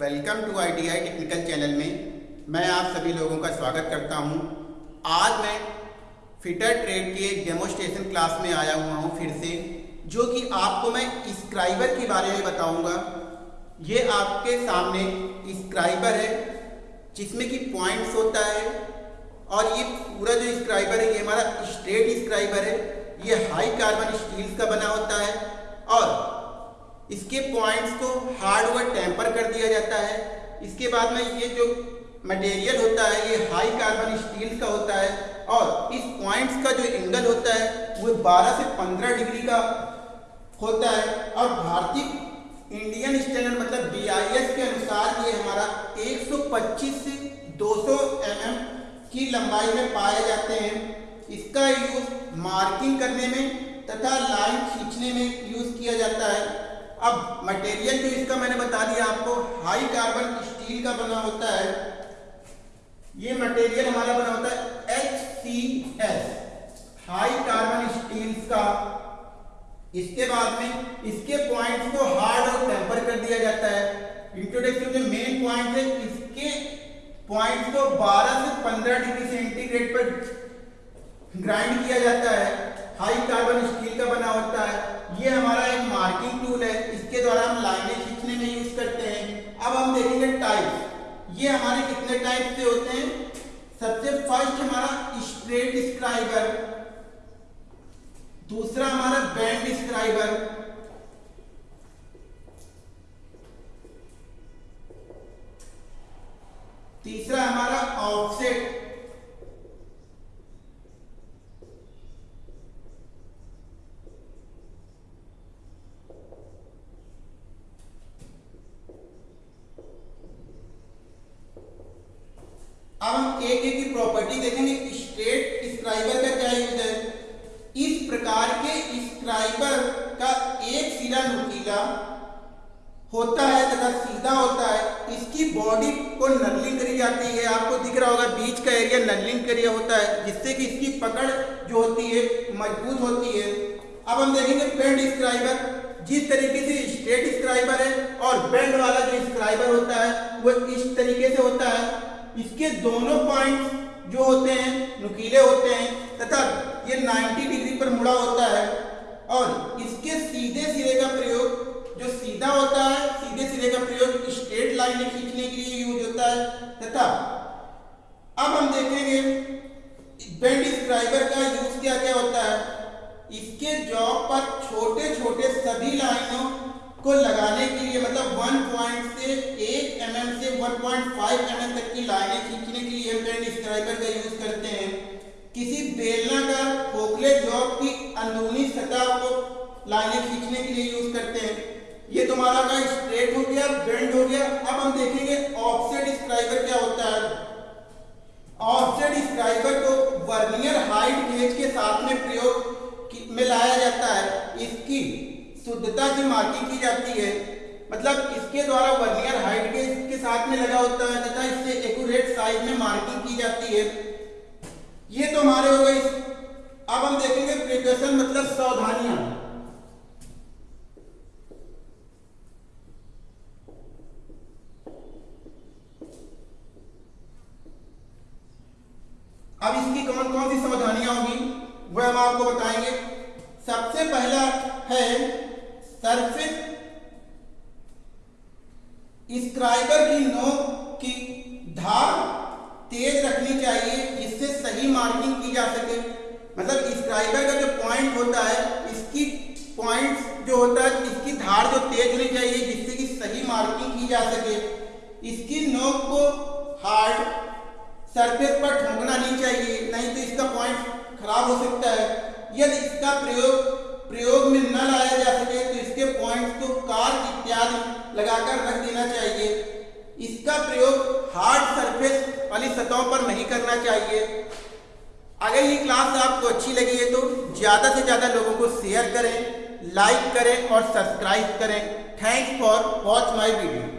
Welcome to I T I technical channel में मैं आप सभी लोगों का स्वागत करता हूँ। आज मैं फिटर ट्रेड की एक डेमोस्ट्रेशन क्लास में आया हुआ हूँ फिर से, जो कि आपको मैं स्क्राइबर के बारे में बताऊँगा ये आपके सामने स्क्राइबर है, जिसमें कि पॉइंट्स होता है, और ये पूरा जो स्क्राइबर है, ये हमारा स्ट्रेट स्क्राइबर है ये हाई कार्बन स्टील्स का बना होता है, और इसके पॉइंट्स को हार्ड व टेम्पर कर दिया जाता है। इसके बाद में ये जो मटेरियल होता है, ये हाई कार्बन स्टील का होता है और इस पॉइंट्स का जो एंगल होता है, वो 12 से 15 डिग्री का होता है। और भारतीय इंडियन स्टैंडर्ड मतलब बी के अनुसार ये हमारा 125 से 200 mm की लंबाई में पाए जाते हैं। इसका यूज़ मार्किंग करने में तथा लाइन खींचने में यूज़ किया जाता है। अब मटेरियल जो इसका मैंने बता दिया आपको हाई कार्बन स्टील का बना होता है, ये मटेरियल हमारा बना होता है H C S high carbon steel का। इसके बाद में इसके पॉइंट्स को हार्ड और टेम्पर कर दिया जाता है। इंट्रोडक्शन जो मेन पॉइंट है, इसके पॉइंट्स को 12 से 15 डिग्री सेंटीग्रेड पर ग्राइंड किया जाता है। हाई कार्बन स्टील का बना होता है। ये हमारा एक मार्किंग टूल है। इसके द्वारा हम लाइनें खींचने में यूज़ करते हैं। अब हम देखेंगे टाइप ये हमारे कितने टाइप से होते हैं? सबसे फ़र्स्ट हमारा स्ट्रेट स्क्राइबर दूसरा हमारा बैंड स्क्राइबर तीसरा हमारा ऑफसेट अब हम एक एक की प्रॉपर्टी देखेंगे स्ट्रेट स्क्राइबर का क्या यूज़ है? इस प्रकार के स्क्राइबर का एक सिरा नुकीला होता है तथा सीधा होता है, इसकी बॉडी को नर्लिंग करी जाती है। आपको दिख रहा होगा, बीच का एरिया नर्लिंग एरिया होता है, जिससे कि इसकी पकड़ जो होती है, मज़बूत होती है। अब हम देखेंगे बेंड स्क्राइबर जिस तरीके से स्ट्रेट स्क्राइबर है और बेंड वाला जो स्क्राइबर होता है, वो इस तरीके से होता है। इसके दोनों पॉइंट जो होते हैं, नुकीले होते हैं, तथा ये 90 डिग्री पर मुड़ा होता है, और इसके सीधे सिरे का प्रयोग, जो सीधा होता है, सीधे सिरे का प्रयोग स्ट्रेट लाइन खींचने के लिए यूज़ होता है, तथा अब हम देखेंगे बेंड स्क्राइबर का यूज़ क्या क्या होता है? इसके जॉब पर छोटे छोटे सभी लाइनों को लगाने के लिए मतलब वन पॉइंट से 1 एम से 1.5 एम mm तक की लाइनें खींचने के लिए पेन स्क्राइबर का यूज़ करते हैं। किसी बेलनाकार खोखले जॉब की अंदरूनी सतह को लाइनें खींचने के लिए यूज़ करते हैं। ये तुम्हारा का स्ट्रेट हो गया बेंड हो गया। अब हम देखेंगे ऑफसेट स्क्राइबर क्या होता है। ऑफसेट स्क्राइबर को वर्नियर हाइट गेज के साथ में प्रयोग में लाया जाता है। इसकी शुद्धता की मार्किंग की जाती है। मतलब इसके द्वारा वर्नियर हाइट के इसके साथ में लगा होता है तथा इससे एक्यूरेट साइज़ में मार्किंग की जाती है। ये तो हमारे हो गए। अब हम देखेंगे प्रिकॉशन मतलब सावधानियाँ। अब इसकी कौन कौन सी सावधानियाँ होगी, वह हम आपको बताएँगे। सबसे पहला है सरफेस स्क्राइबर की नोक की धार तेज रखनी चाहिए, जिससे सही मार्किंग की जा सके। मतलब स्क्राइबर का जो पॉइंट होता है, इसकी पॉइंट जो होता है, इसकी धार जो तेज होनी चाहिए, जिससे कि सही मार्किंग की जा सके। इसकी नोक को हार्ड सरफेस पर ठोंकना नहीं चाहिए, नहीं तो इसका पॉइंट खराब हो सकता है। यदि इसका प्रयोग प्रयोग में न लाया जा सके तो इसके पॉइंट्स को कार इत्यादि लगाकर रख देना चाहिए इसका प्रयोग हार्ड सरफेस वाली सतहों पर नहीं करना चाहिए। अगर ये क्लास आपको अच्छी लगी है तो ज़्यादा से ज़्यादा लोगों को शेयर करें लाइक करें और सब्सक्राइब करें। Thanks for watch my video